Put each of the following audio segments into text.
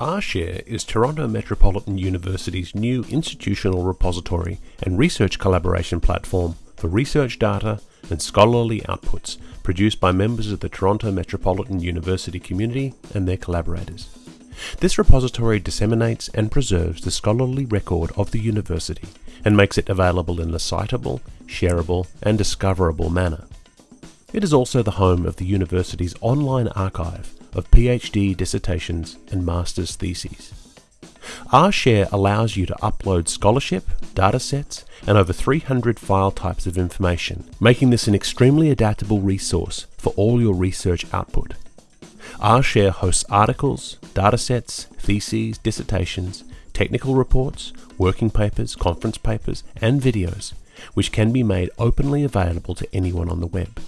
rShare is Toronto Metropolitan University's new institutional repository and research collaboration platform for research data and scholarly outputs produced by members of the Toronto Metropolitan University community and their collaborators. This repository disseminates and preserves the scholarly record of the university and makes it available in a citable, shareable, and discoverable manner. It is also the home of the university's online archive of PhD dissertations and master's theses. rShare allows you to upload scholarship, datasets, and over 300 file types of information, making this an extremely adaptable resource for all your research output. rShare hosts articles, datasets, theses, dissertations, technical reports, working papers, conference papers, and videos, which can be made openly available to anyone on the web.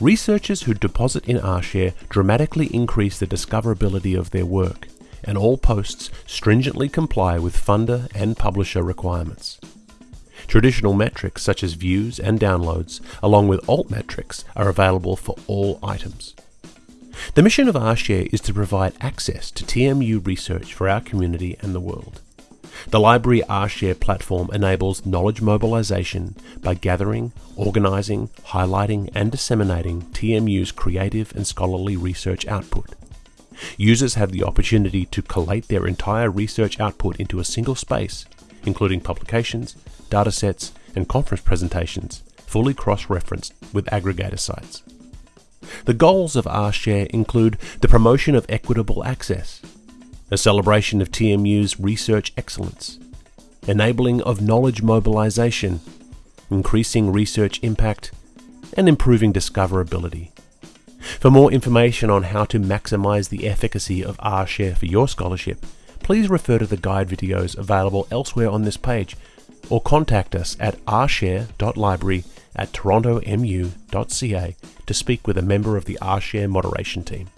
Researchers who deposit in rShare dramatically increase the discoverability of their work, and all posts stringently comply with funder and publisher requirements. Traditional metrics such as views and downloads, along with alt metrics, are available for all items. The mission of rShare is to provide access to TMU research for our community and the world. The Library rShare platform enables knowledge mobilization by gathering, organizing, highlighting, and disseminating TMU's creative and scholarly research output. Users have the opportunity to collate their entire research output into a single space, including publications, datasets, and conference presentations, fully cross-referenced with aggregator sites. The goals of rShare include the promotion of equitable access, a celebration of TMU's research excellence, enabling of knowledge mobilization, increasing research impact, and improving discoverability. For more information on how to maximize the efficacy of rShare for your scholarship, please refer to the guide videos available elsewhere on this page or contact us at rshare.library at torontomu.ca to speak with a member of the rShare moderation team.